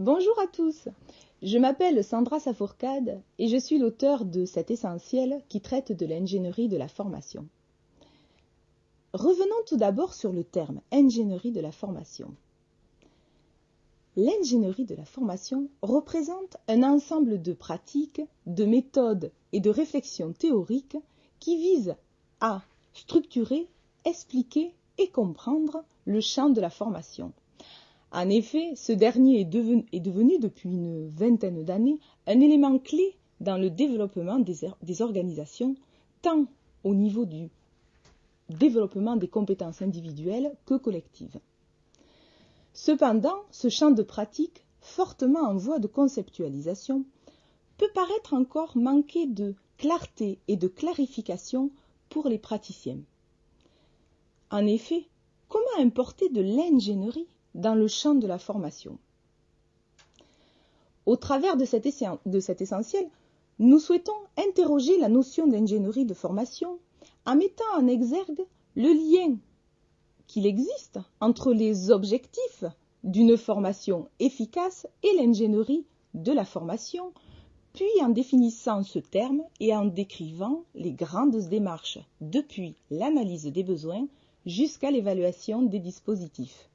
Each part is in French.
Bonjour à tous. Je m'appelle Sandra Safourcade et je suis l'auteur de cet essentiel qui traite de l'ingénierie de la formation. Revenons tout d'abord sur le terme ingénierie de la formation. L'ingénierie de la formation représente un ensemble de pratiques, de méthodes et de réflexions théoriques qui visent à structurer, expliquer et comprendre le champ de la formation en effet, ce dernier est devenu, depuis une vingtaine d'années un élément clé dans le développement des, organisations, tant au niveau du développement des compétences individuelles que collectives. Cependant, ce champ de pratique, fortement en voie de conceptualisation, peut paraître encore manquer de clarté et de clarification pour les praticiens. En effet, comment importer de l'ingénierie dans le champ de la formation. Au travers de cet, essentiel, nous souhaitons interroger la notion d'ingénierie de formation en mettant en exergue le lien qu'il existe entre les objectifs d'une formation efficace et l'ingénierie de la formation, puis en définissant ce terme et en décrivant les grandes démarches depuis l'analyse des besoins jusqu'à l'évaluation des dispositifs.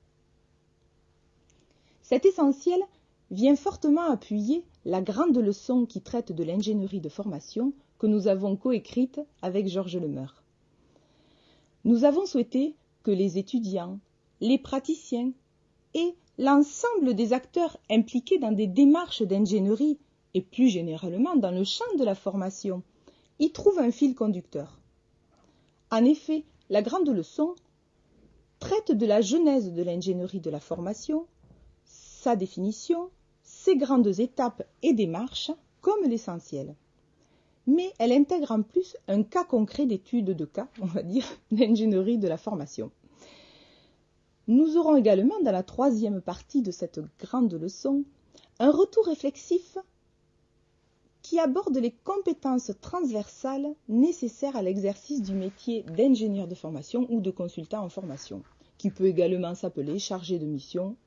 Cet essentiel vient fortement appuyer la grande leçon qui traite de l'ingénierie de formation que nous avons coécrite avec Georges Lemeur. Nous avons souhaité que les étudiants, les praticiens et l'ensemble des acteurs impliqués dans des démarches d'ingénierie et plus généralement dans le champ de la formation y trouvent un fil conducteur. En effet, la grande leçon traite de la genèse de l'ingénierie de la formation sa définition, ses grandes étapes et démarches comme l'essentiel. Mais elle intègre en plus un cas concret d'étude de cas, on va dire, d'ingénierie de la formation. Nous aurons également dans la troisième partie de cette grande leçon un retour réflexif qui aborde les compétences transversales nécessaires à l'exercice du métier d'ingénieur de formation ou de consultant en formation, qui peut également s'appeler chargé de mission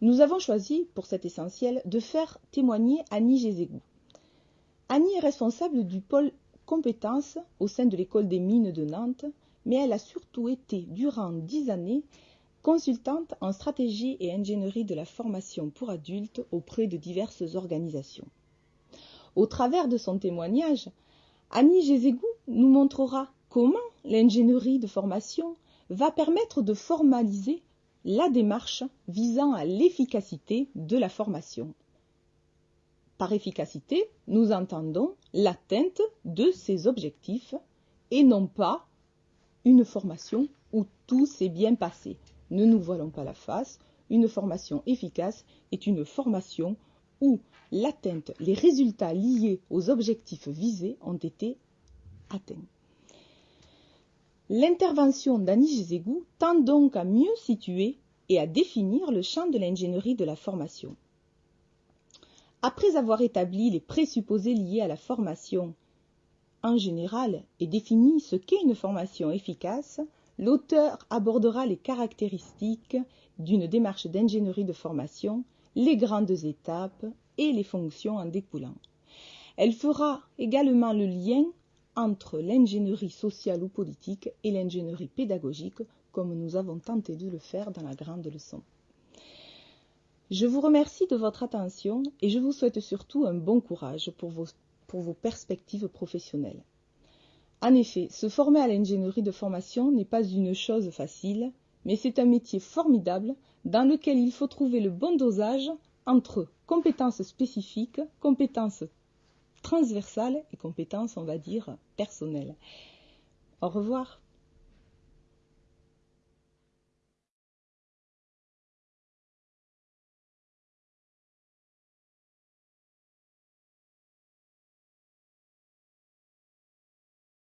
nous avons choisi, pour cet essentiel, de faire témoigner Annie Gézégou. Annie est responsable du pôle compétences au sein de l'école des mines de Nantes, mais elle a surtout été, durant dix années, consultante en stratégie et ingénierie de la formation pour adultes auprès de diverses organisations. Au travers de son témoignage, Annie Gézégou nous montrera comment l'ingénierie de formation va permettre de formaliser la démarche visant à l'efficacité de la formation. Par efficacité, nous entendons l'atteinte de ces objectifs et non pas une formation où tout s'est bien passé. Ne nous voilons pas la face, une formation efficace est une formation où l'atteinte, les résultats liés aux objectifs visés ont été atteints. L'intervention d'Annie Gézégou tend donc à mieux situer et à définir le champ de l'ingénierie de la formation. Après avoir établi les présupposés liés à la formation en général et défini ce qu'est une formation efficace, l'auteur abordera les caractéristiques d'une démarche d'ingénierie de formation, les grandes étapes et les fonctions en découlant. Elle fera également le lien entre l'ingénierie sociale ou politique et l'ingénierie pédagogique, comme nous avons tenté de le faire dans la grande leçon. Je vous remercie de votre attention et je vous souhaite surtout un bon courage pour vos, perspectives professionnelles. En effet, se former à l'ingénierie de formation n'est pas une chose facile, mais c'est un métier formidable dans lequel il faut trouver le bon dosage entre compétences spécifiques, compétences transversales et compétences, on va dire, personnelles. Au revoir.